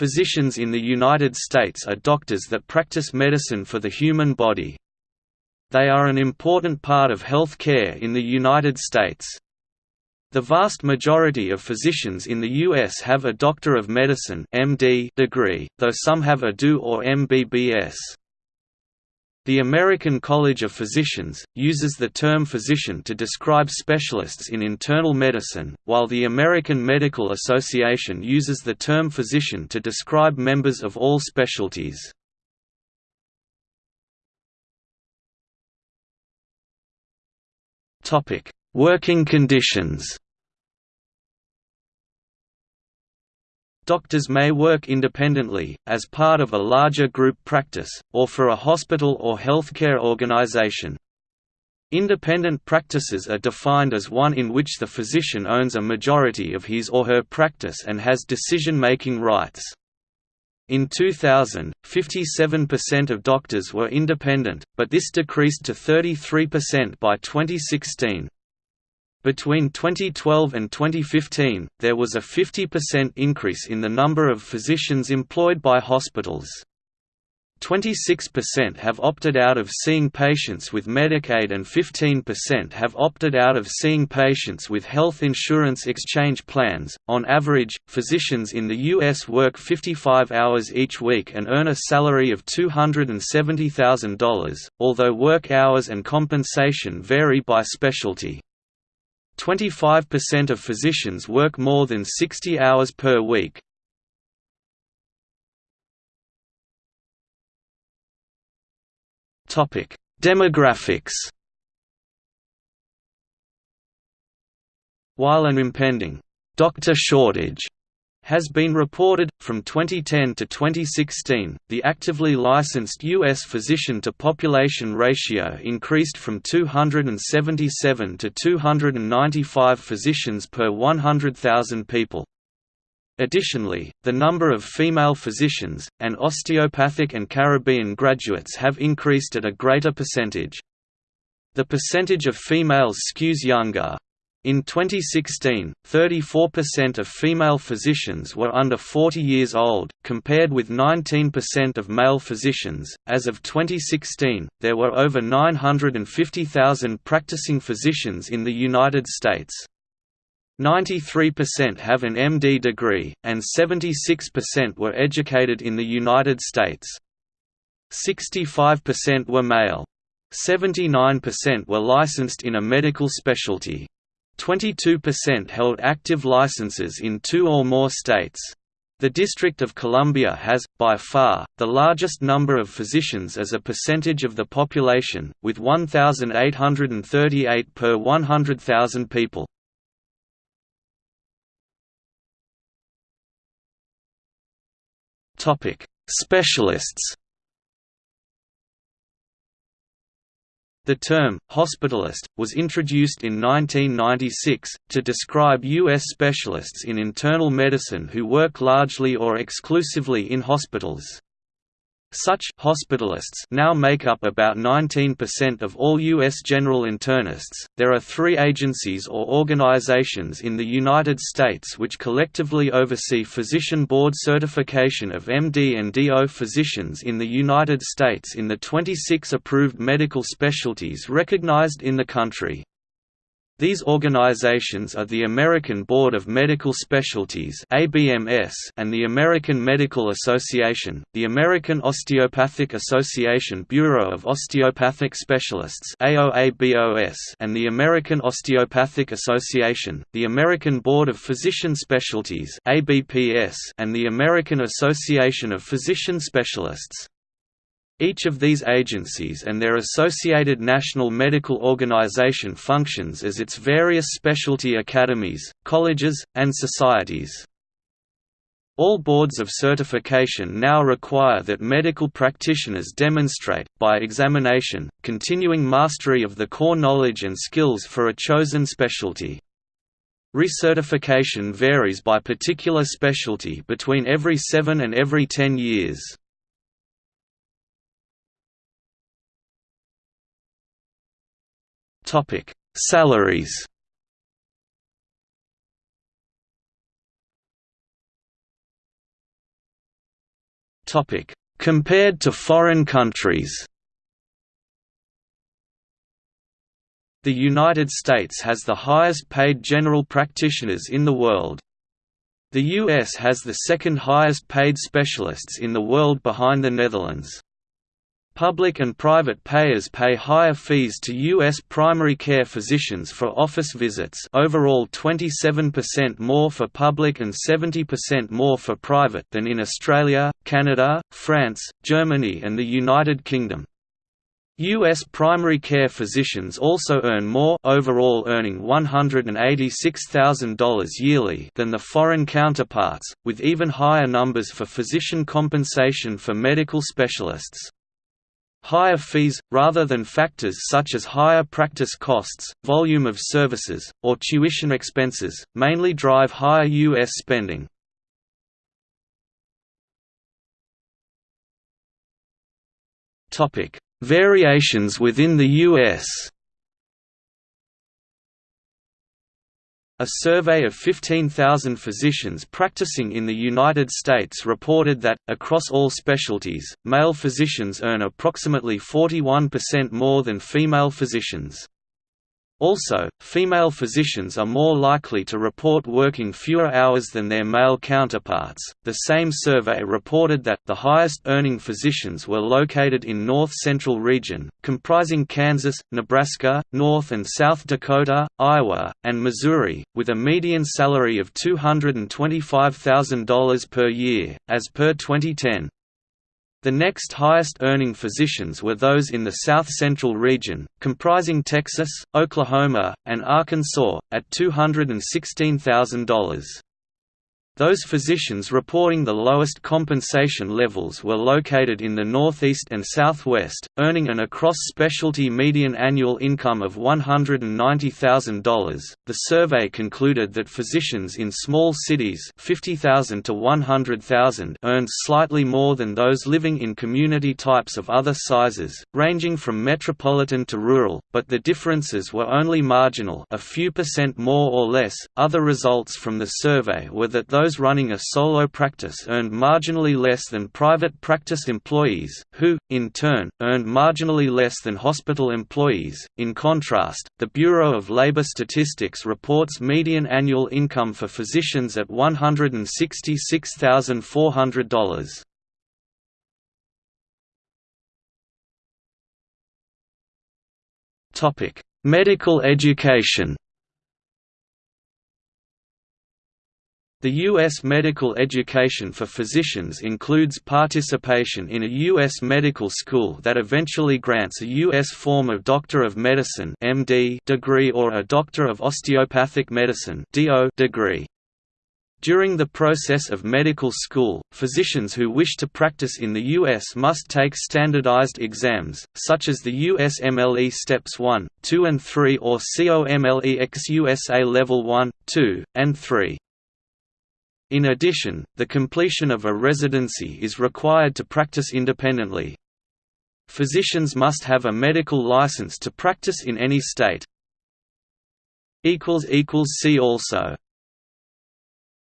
Physicians in the United States are doctors that practice medicine for the human body. They are an important part of health care in the United States. The vast majority of physicians in the U.S. have a Doctor of Medicine degree, though some have a DO or MBBS. The American College of Physicians, uses the term physician to describe specialists in internal medicine, while the American Medical Association uses the term physician to describe members of all specialties. Working conditions Doctors may work independently, as part of a larger group practice, or for a hospital or healthcare organization. Independent practices are defined as one in which the physician owns a majority of his or her practice and has decision-making rights. In 2000, 57% of doctors were independent, but this decreased to 33% by 2016. Between 2012 and 2015, there was a 50% increase in the number of physicians employed by hospitals. 26% have opted out of seeing patients with Medicaid and 15% have opted out of seeing patients with health insurance exchange plans. On average, physicians in the U.S. work 55 hours each week and earn a salary of $270,000, although work hours and compensation vary by specialty. 25% of physicians work more than 60 hours per week. Demographics While an impending doctor shortage has been reported. From 2010 to 2016, the actively licensed U.S. physician to population ratio increased from 277 to 295 physicians per 100,000 people. Additionally, the number of female physicians, and osteopathic and Caribbean graduates have increased at a greater percentage. The percentage of females skews younger, in 2016, 34% of female physicians were under 40 years old, compared with 19% of male physicians. As of 2016, there were over 950,000 practicing physicians in the United States. 93% have an MD degree, and 76% were educated in the United States. 65% were male. 79% were licensed in a medical specialty. 22% held active licenses in two or more states. The District of Columbia has, by far, the largest number of physicians as a percentage of the population, with 1,838 per 100,000 people. Specialists The term, hospitalist, was introduced in 1996, to describe U.S. specialists in internal medicine who work largely or exclusively in hospitals. Such hospitalists now make up about 19% of all U.S. general internists. There are three agencies or organizations in the United States which collectively oversee physician board certification of MD and DO physicians in the United States in the 26 approved medical specialties recognized in the country. These organizations are the American Board of Medical Specialties (ABMS) and the American Medical Association, the American Osteopathic Association Bureau of Osteopathic Specialists (AOABOS), and the American Osteopathic Association, the American Board of Physician Specialties (ABPS), and the American Association of Physician Specialists. Each of these agencies and their associated national medical organization functions as its various specialty academies, colleges, and societies. All boards of certification now require that medical practitioners demonstrate, by examination, continuing mastery of the core knowledge and skills for a chosen specialty. Recertification varies by particular specialty between every seven and every ten years. Topic: Salaries. Topic: Compared to foreign countries The United States has the highest paid general practitioners in the world. The US has the second highest paid specialists in the world behind the Netherlands. Public and private payers pay higher fees to U.S. primary care physicians for office visits overall 27% more for public and 70% more for private than in Australia, Canada, France, Germany and the United Kingdom. U.S. primary care physicians also earn more overall earning $186,000 yearly than the foreign counterparts, with even higher numbers for physician compensation for medical specialists. Higher fees, rather than factors such as higher practice costs, volume of services, or tuition expenses, mainly drive higher U.S. spending. Variations within the U.S. A survey of 15,000 physicians practicing in the United States reported that, across all specialties, male physicians earn approximately 41% more than female physicians. Also, female physicians are more likely to report working fewer hours than their male counterparts. The same survey reported that the highest earning physicians were located in North Central region, comprising Kansas, Nebraska, North and South Dakota, Iowa, and Missouri, with a median salary of $225,000 per year, as per 2010. The next highest earning physicians were those in the South Central region, comprising Texas, Oklahoma, and Arkansas, at $216,000. Those physicians reporting the lowest compensation levels were located in the Northeast and Southwest, earning an across-specialty median annual income of $190,000. The survey concluded that physicians in small cities 50,000 to 100,000 earned slightly more than those living in community types of other sizes, ranging from metropolitan to rural, but the differences were only marginal, a few percent more or less. Other results from the survey were that those those running a solo practice earned marginally less than private practice employees, who, in turn, earned marginally less than hospital employees. In contrast, the Bureau of Labor Statistics reports median annual income for physicians at $166,400. Topic: Medical education. The U.S. medical education for physicians includes participation in a U.S. medical school that eventually grants a U.S. form of Doctor of Medicine (MD) degree or a Doctor of Osteopathic Medicine (DO) degree. During the process of medical school, physicians who wish to practice in the U.S. must take standardized exams, such as the USMLE Steps 1, 2 and 3 or COMLEX-USA Level 1, 2, and 3. In addition, the completion of a residency is required to practice independently. Physicians must have a medical license to practice in any state. See also